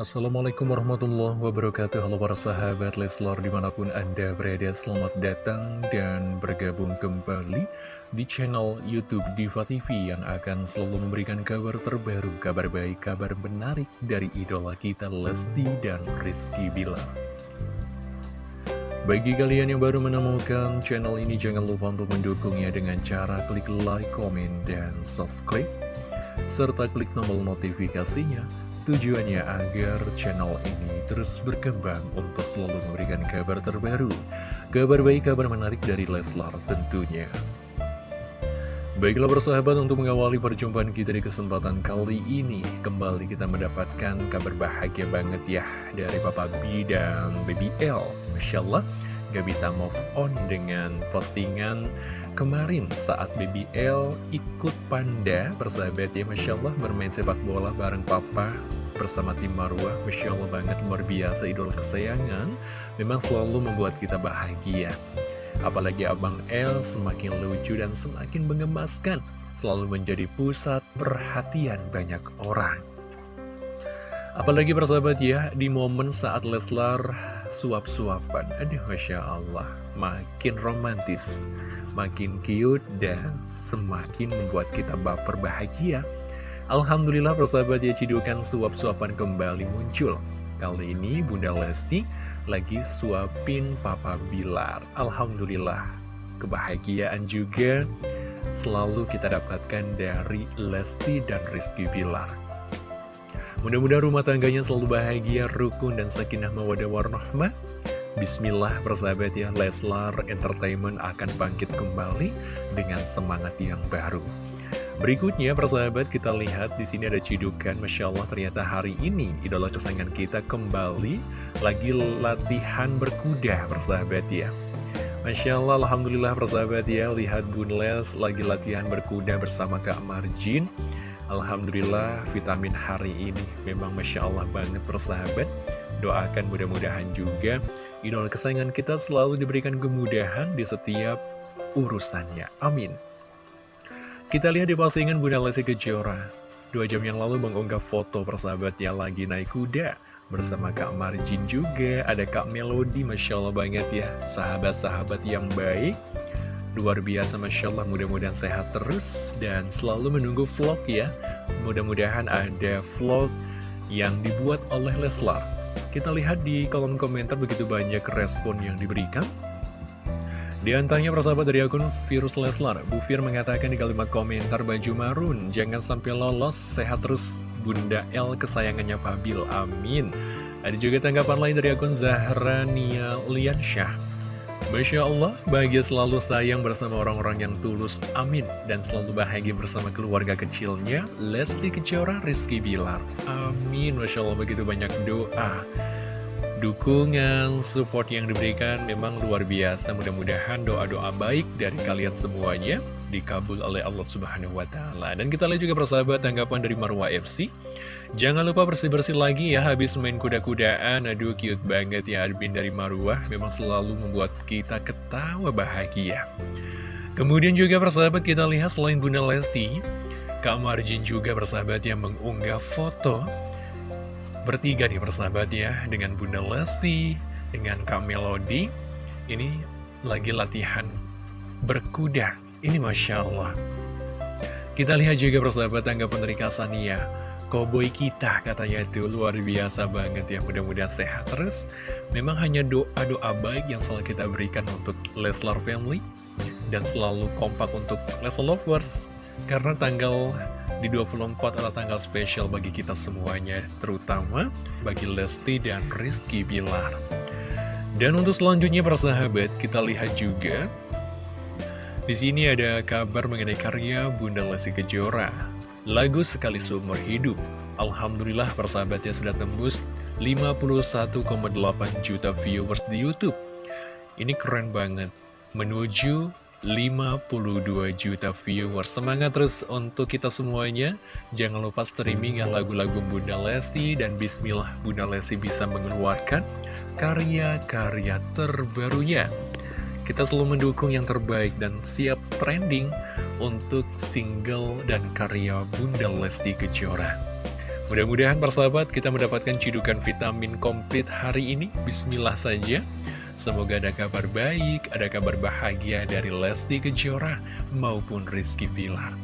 Assalamualaikum warahmatullahi wabarakatuh. Halo para sahabat Leslor di mana pun anda berada Selamat datang dan bergabung kembali di channel Youtube Diva TV Yang akan selalu memberikan kabar terbaru, kabar baik, kabar menarik dari idola kita Lesti dan Rizky Bilar. Bagi kalian yang baru menemukan channel ini, jangan lupa untuk mendukungnya dengan cara klik like, komen, dan subscribe, serta klik tombol notifikasinya Tujuannya agar channel ini terus berkembang untuk selalu memberikan kabar terbaru, kabar baik, kabar menarik dari Leslar tentunya. Baiklah persahabat untuk mengawali perjumpaan kita di kesempatan kali ini Kembali kita mendapatkan kabar bahagia banget ya dari Papa B dan Baby L Masya Allah gak bisa move on dengan postingan kemarin saat BBL ikut Panda persahabat ya Masya Allah bermain sepak bola bareng papa bersama tim Marwah. Masya Allah banget luar biasa idola kesayangan. Memang selalu membuat kita bahagia. Apalagi Abang L semakin lucu dan semakin mengemaskan. Selalu menjadi pusat perhatian banyak orang. Apalagi persahabat ya, di momen saat Leslar suap-suapan. Aduh, Masya Allah, makin romantis, makin cute, dan semakin membuat kita baper bahagia. Alhamdulillah persahabat ya, cidukan suap-suapan kembali muncul. Kali ini Bunda Lesti lagi suapin Papa Bilar. Alhamdulillah, kebahagiaan juga selalu kita dapatkan dari Lesti dan Rizky Bilar. Mudah-mudahan rumah tangganya selalu bahagia, rukun, dan sakinah mawadah warahmah. Bismillah persahabat ya, Leslar Entertainment akan bangkit kembali dengan semangat yang baru. Berikutnya persahabat kita lihat di sini ada cidukan. Masya Allah ternyata hari ini idola kesayangan kita kembali lagi latihan berkuda persahabat ya. Masya Allah Alhamdulillah persahabat ya. Lihat Bun Les lagi latihan berkuda bersama Kak Marjin. Alhamdulillah vitamin hari ini memang Masya Allah banget persahabat. Doakan mudah-mudahan juga idola kesayangan kita selalu diberikan kemudahan di setiap urusannya. Amin. Kita lihat di postingan Bunda Lesi Kejora. Dua jam yang lalu mengunggah foto persahabat yang lagi naik kuda. Bersama Kak Marjin juga. Ada Kak Melody Masya Allah banget ya. Sahabat-sahabat yang baik. Luar biasa Masya Allah. Mudah-mudahan sehat terus dan selalu menunggu vlog ya. Mudah-mudahan ada vlog yang dibuat oleh Leslar Kita lihat di kolom komentar begitu banyak respon yang diberikan di antaranya persahabat dari akun Virus Leslar, Bu Fir mengatakan di kalimat komentar baju marun, jangan sampai lolos, sehat terus Bunda L kesayangannya Pabil, amin. Ada juga tanggapan lain dari akun Zahrania Liansyah. Masya Allah, bahagia selalu sayang bersama orang-orang yang tulus, amin. Dan selalu bahagia bersama keluarga kecilnya, Lesti Kejora, Rizky Bilar. Amin, Masya Allah, begitu banyak doa. Dukungan, support yang diberikan memang luar biasa. Mudah-mudahan doa-doa baik dari kalian semuanya dikabul oleh Allah Subhanahu wa Ta'ala. Dan kita lihat juga persahabat tanggapan dari Marwa FC. Jangan lupa bersih-bersih lagi ya habis main kuda-kudaan. Aduh, cute banget ya admin dari Marwah. Memang selalu membuat kita ketawa bahagia. Kemudian juga persahabat kita lihat selain Bunda Lesti, Kak Marjin juga persahabat yang mengunggah foto bertiga nih persahabat ya dengan Bunda Lesti, dengan Kak Melody. Ini lagi latihan berkuda ini Masya Allah. Kita lihat juga persahabat tanggapan dari Kasania Koboy kita katanya itu. Luar biasa banget ya Mudah-mudahan sehat terus. Memang hanya doa-doa baik yang selalu kita berikan untuk Leslar Family Dan selalu kompak untuk Leslar Lovers. Karena tanggal di 24 adalah tanggal spesial bagi kita semuanya Terutama bagi Lesti dan Rizky Bilar. Dan untuk selanjutnya persahabat kita lihat juga di sini ada kabar mengenai karya Bunda Lesti Kejora. Lagu Sekali Seumur Hidup. Alhamdulillah persahabatnya sudah tembus 51,8 juta viewers di Youtube. Ini keren banget. Menuju 52 juta viewers Semangat terus untuk kita semuanya Jangan lupa streaming lagu-lagu Bunda Lesti Dan bismillah Bunda Lesti bisa mengeluarkan karya-karya terbarunya kita selalu mendukung yang terbaik dan siap trending untuk single dan karya Bunda Lesti Kejora. Mudah-mudahan persahabat kita mendapatkan cidukan vitamin komplit hari ini. Bismillah saja. Semoga ada kabar baik, ada kabar bahagia dari Lesti Kejora maupun Rizky Pilar.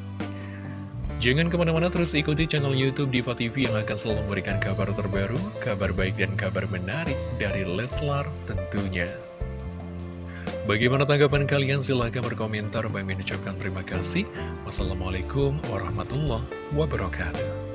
Jangan ke mana-mana terus ikuti channel Youtube Diva TV yang akan selalu memberikan kabar terbaru, kabar baik dan kabar menarik dari Leslar tentunya. Bagaimana tanggapan kalian? Silahkan berkomentar. Bagi ucapkan terima kasih. Wassalamualaikum warahmatullahi wabarakatuh.